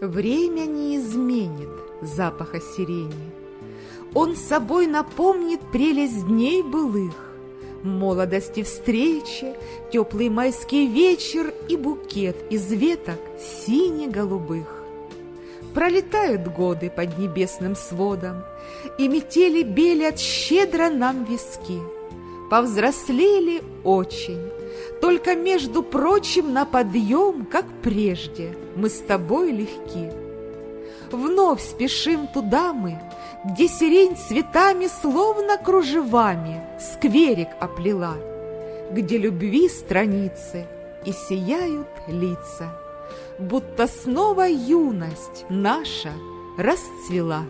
Время не изменит запаха сирени. Он собой напомнит прелесть дней былых, Молодости встречи, теплый майский вечер И букет из веток сине-голубых. Пролетают годы под небесным сводом, И метели белят щедро нам виски. Повзрослели очень, только, между прочим, на подъем, как прежде, мы с тобой легки. Вновь спешим туда мы, где сирень цветами, словно кружевами, скверик оплела, где любви страницы и сияют лица, будто снова юность наша расцвела.